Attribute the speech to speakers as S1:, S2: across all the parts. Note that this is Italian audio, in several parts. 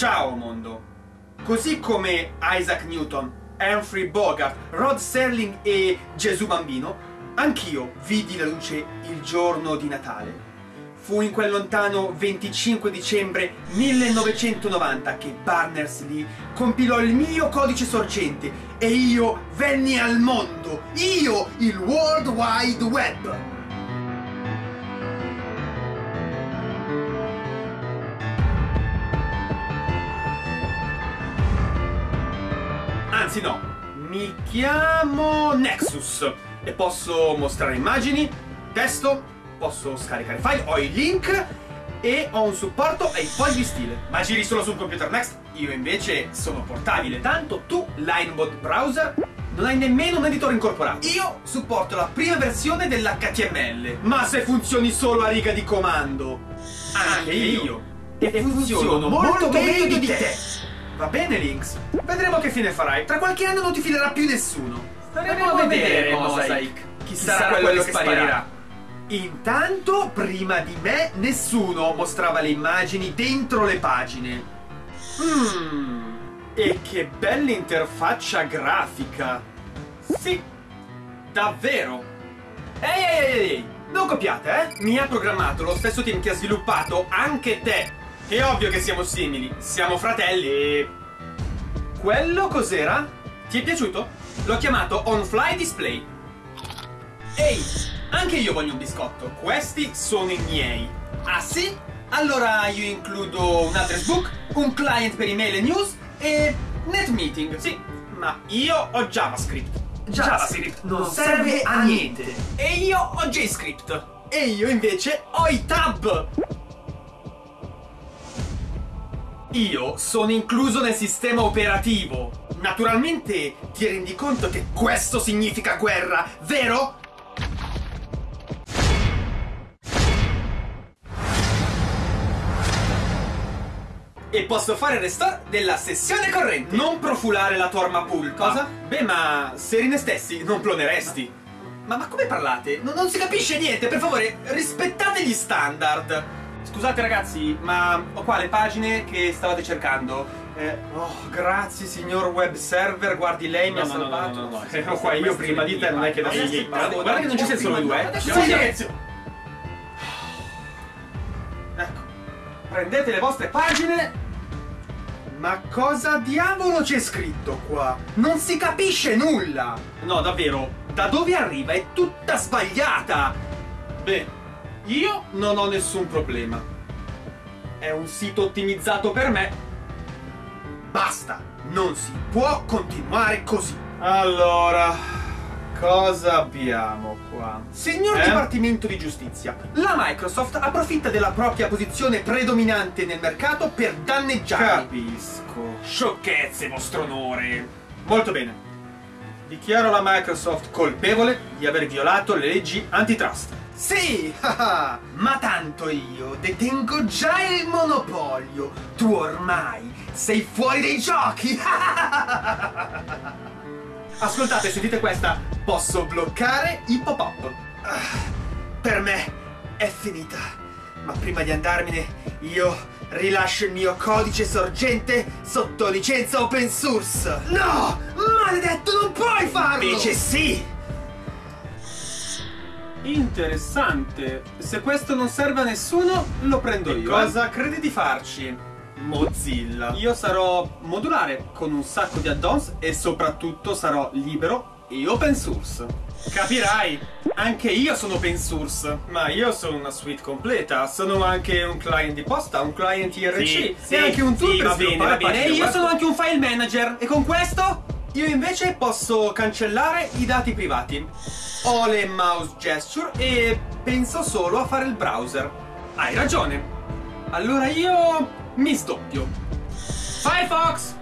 S1: Ciao mondo! Così come Isaac Newton, Humphrey Bogart, Rod Serling e Gesù Bambino, anch'io vidi la luce il giorno di Natale. Fu in quel lontano 25 dicembre 1990 che Barners-Lee compilò il mio codice sorgente e io venni al mondo, io, il World Wide Web! Anzi no, mi chiamo Nexus e posso mostrare immagini, testo, posso scaricare file, ho i link e ho un supporto ai fogli di stile. Ma giri solo sul computer Next? Io invece sono portabile, tanto tu, Linebot Browser, non hai nemmeno un editore incorporato. Io supporto la prima versione dell'HTML. Ma se funzioni solo a riga di comando, anche io. E funziono molto, meglio di te. Va bene, Lynx. Vedremo che fine farai. Tra qualche anno non ti filerà più nessuno. Staremo a vedere, Mosaic. Chi sarà quello che sparirà. Intanto, prima di me, nessuno mostrava le immagini dentro le pagine. Mmm. E che bella interfaccia grafica. Sì, davvero. Ehi, ehi, ehi, ehi, non copiate, eh? Mi ha programmato lo stesso team che ha sviluppato anche te. È ovvio che siamo simili, siamo fratelli e... Quello cos'era? Ti è piaciuto? L'ho chiamato On Fly Display. Ehi, anche io voglio un biscotto. Questi sono i miei. Ah sì? Allora io includo un address book, un client per email e news e NetMeeting. Sì, ma io ho JavaScript. JavaScript non serve a niente. E io ho JScript. E io invece ho i tab. Io sono incluso nel sistema operativo. Naturalmente ti rendi conto che questo significa guerra, vero? E posso fare il restore della sessione corrente. Non profulare la tua arma pool. Cosa? Beh, ma se rinestessi non ploneresti. Ma, ma come parlate? Non, non si capisce niente, per favore, rispettate gli standard. Scusate ragazzi, ma ho qua le pagine che stavate cercando. Eh, oh, grazie signor web server, guardi lei mi
S2: No,
S1: ha
S2: no, no,
S1: salvato.
S2: no, no, no,
S1: Ero qua io prima di te, non è che da
S2: Adesso-
S1: Guarda, che non ci siamo solo due. eh. Sì,
S2: silenzio.
S1: Ecco, prendete le vostre pagine. Ma cosa diavolo c'è scritto qua? Non si capisce nulla! No, davvero, da dove arriva? È tutta sbagliata! Beh, io non ho nessun problema. È un sito ottimizzato per me. Basta! Non si può continuare così! Allora, cosa abbiamo qua? Signor
S2: Eh?
S1: Dipartimento di Giustizia, la Microsoft approfitta della propria posizione predominante nel mercato per danneggiarmi. Capisco. Sciocchezze, vostro onore. Molto bene. Dichiaro la Microsoft colpevole di aver violato le leggi antitrust. Sì, ma tanto io detengo già il monopolio. Tu ormai sei fuori dai giochi. Ascoltate, sentite questa. Posso bloccare i pop-up. Ah, Per me è finita. Ma prima di andarmene, io rilascio il mio codice sorgente sotto licenza open source. No! Maledetto, non puoi farlo! Invece sì! Interessante. Se questo non serve a nessuno, lo prendo io. Cosa credi di farci? Mozilla. Io sarò modulare con un sacco di add-ons e soprattutto sarò libero e open source. Capirai, anche io sono open source, ma io sono una suite completa. Sono anche un client di posta, un client IRC
S2: Sì, sì,
S1: e anche un tool
S2: sì,
S1: per
S2: va bene, va bene. E io sono
S1: anche un file manager e con questo io invece posso cancellare i dati privati. Ho le mouse gesture e penso solo a fare il browser. Hai ragione. Allora io mi sdoppio. Firefox!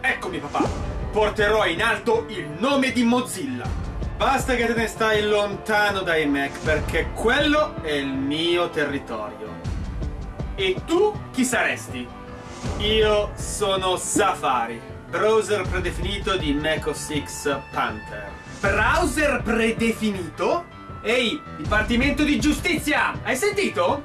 S1: Eccomi papà. Porterò in alto il nome di Mozilla. Basta che te ne stai lontano dai Mac perché quello è il mio territorio. E tu chi saresti? Io sono Safari, browser predefinito di Mac OS X Panther. Browser predefinito? Ehi, Dipartimento di Giustizia, hai sentito?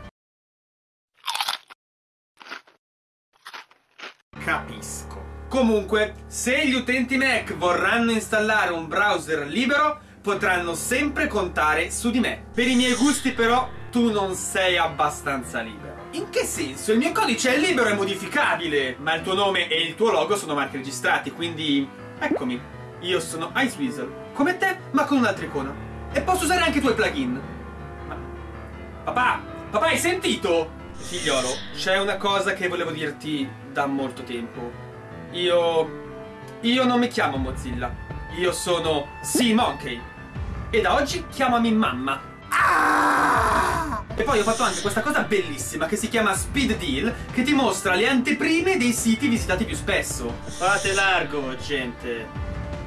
S1: Capisco. Comunque, se gli utenti Mac vorranno installare un browser libero, potranno sempre contare su di me. Per i miei gusti, però, tu non sei abbastanza libero. In che senso? Il mio codice è libero e modificabile, ma il tuo nome e il tuo logo sono marchi registrati, quindi eccomi. Io sono Iceweasel, come te, ma con un'altra icona. E posso usare anche i tuoi plugin. Ma... Papà, papà, hai sentito? Figliolo, c'è una cosa che volevo dirti da molto tempo. Io... Io non mi chiamo Mozilla. Io sono Sea Monkey. E da oggi chiamami mamma. E poi ho fatto anche questa cosa bellissima che si chiama Speed Deal che ti mostra le anteprime dei siti visitati più spesso. Fate largo, gente.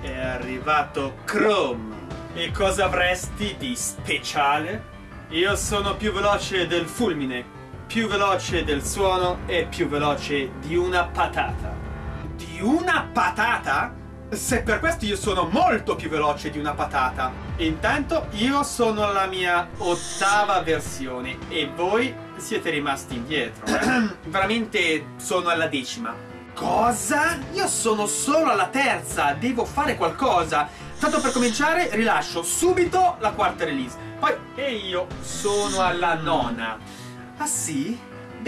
S1: È arrivato Chrome. E cosa avresti di speciale? Io sono più veloce del fulmine, più veloce del suono e più veloce di una patata. Di una patata? Se per questo io sono molto più veloce di una patata. Intanto io sono alla mia ottava versione e voi siete rimasti indietro. eh? Veramente sono alla decima. Cosa? Io sono solo alla terza, devo fare qualcosa. Tanto per cominciare rilascio subito la quarta release. Poi, e io sono alla nona. Ah sì?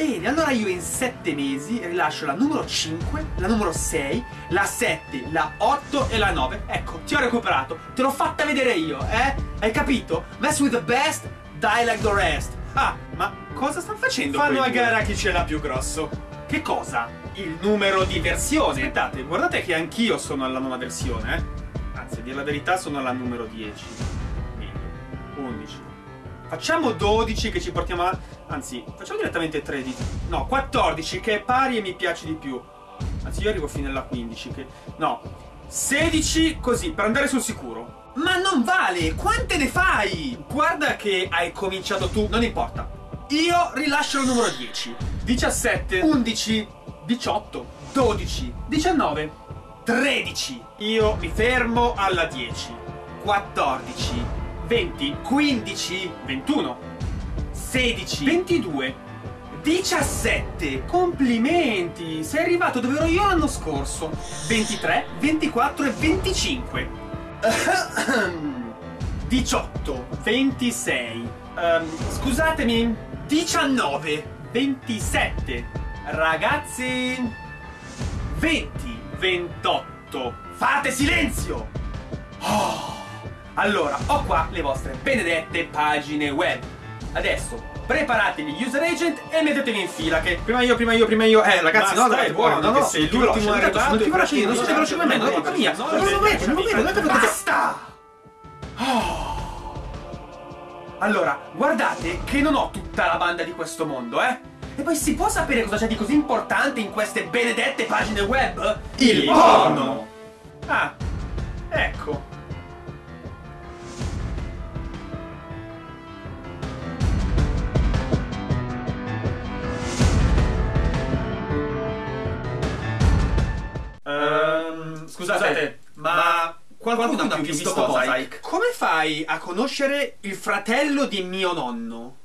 S1: Bene, allora io in 7 mesi rilascio la numero 5, la numero 6, la 7, la 8 e la 9. Ecco, ti ho recuperato. Te l'ho fatta vedere io, eh? Hai capito? Mess with the best, die like the rest. Ah, ma cosa stanno facendo? Fanno a gara chi ce l'ha più grosso. Che cosa? Il numero di versione. Aspettate, guardate che anch'io sono alla nona versione, eh? Anzi, a dire la verità sono alla numero 10. Meglio. 11. Facciamo 12 che ci portiamo a... Anzi, facciamo direttamente 13. No, 14 che è pari e mi piace di più. Anzi, io arrivo fino alla 15 che... No. 16 così, per andare sul sicuro. Ma non vale! Quante ne fai? Guarda che hai cominciato tu, non importa. Io rilascio il numero 10. 17, 11, 18, 12, 19, 13. Io mi fermo alla 10. 14, 20, 15, 21, 16, 22, 17. Complimenti! Sei arrivato dove ero io l'anno scorso. 23, 24 e 25. 18, 26. Ehm, scusatemi, 19, 27. Ragazzi, 20, 28. Fate silenzio! Oh. Allora, ho qua le vostre benedette pagine web. Adesso preparatevi gli user agent e mettetevi in fila che prima io, prima io, prima io. Eh ragazzi, no, dai,
S2: è
S1: buono, no, no,
S2: sei
S1: l'ultimo arrivato, sono più veloce io, non siete veloci come me, non è colpa mia. Non lo vedo, non lo vedo, non è colpa Basta! Oh. Allora, guardate che non ho tutta la banda di questo mondo, eh? E poi si può sapere cosa c'è di così importante in queste benedette pagine web?
S2: Il porno!
S1: Ah, ecco. Scusate, ma qualcuno, ha più visto Mosaic? Come fai a conoscere il fratello di mio nonno?